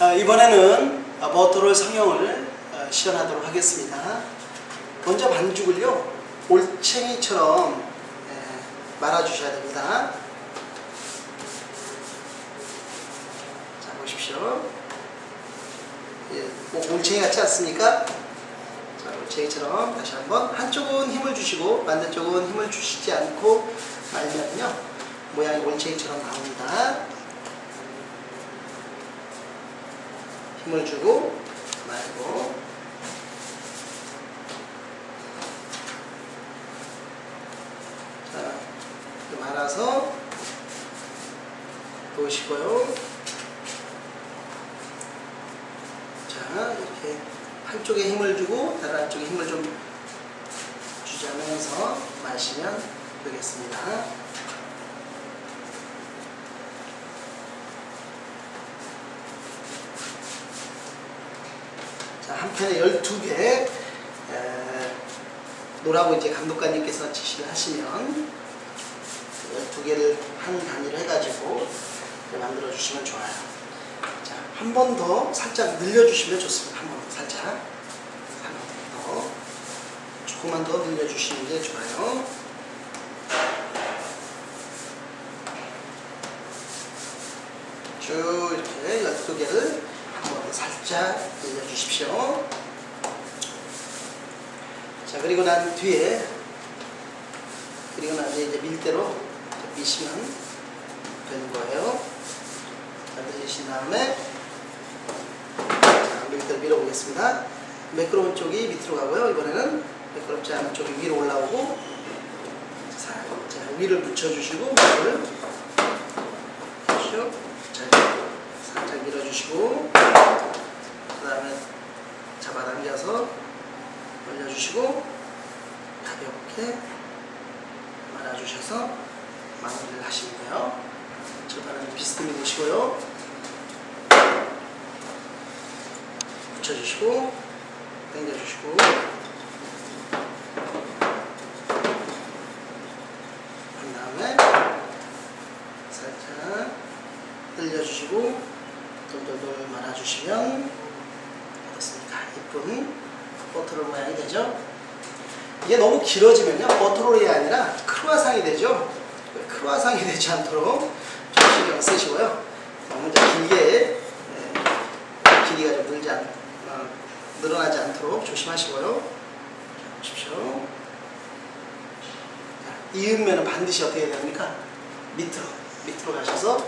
아, 이번에는 버터롤 성형을 어, 시연하도록 하겠습니다. 먼저 반죽을요 올챙이처럼 예, 말아주셔야 됩니다. 자 보십시오. 예, 뭐 올챙이 같지 않습니까? 자 올챙이처럼 다시 한번 한쪽은 힘을 주시고 반대쪽은 힘을 주시지 않고 말면요 모양이 올챙이처럼 나옵니다. 힘을 주고 말고. 자 이렇게 말아서 놓으시고요. 자 이렇게 한쪽에 힘을 주고 다른 한쪽에 힘을 좀 주자면서 마시면 되겠습니다 한 편에 12개 에, 노라고 이제 감독관님께서 지시를 하시면 12개를 한 단위로 해가지고 만들어 주시면 좋아요. 자, 한 번 더 살짝 늘려주시면 좋습니다. 한번더 살짝. 한 번 더. 조금만 더 늘려주시는 게 좋아요. 쭉 이렇게 12개를 한번더 살짝 늘려주십시오. 자, 그리고 난 뒤에, 그리고 난 뒤에 이제 밀대로 미시면 되는 거예요. 자, 늘리신 다음에, 자, 밀대로 밀어보겠습니다. 매끄러운 쪽이 밑으로 가고요. 이번에는 매끄럽지 않은 쪽이 위로 올라오고, 자, 자 위를 붙여주시고, 그렇죠? 자, 살짝 밀어주시고, 잡아당겨서 올려주시고 가볍게 말아주셔서 마무리를 하시면 돼요. 절반은 비스듬히 놓으시고요. 붙여주시고 당겨주시고 한 다음에 살짝 늘려주시고 돌돌돌 말아주시면 이쁜 버터롤 모양이 되죠? 이게 너무 길어지면요 버터롤이 아니라 크루아상이 되죠? 크루아상이 되지 않도록 좀 신경 쓰시고요 너무 길게 네, 길이가 좀 늘지 않, 어, 늘어나지 않도록 조심하시고요 자, 보십시오 자, 이으면 반드시 어떻게 해야 됩니까? 밑으로 밑으로 가셔서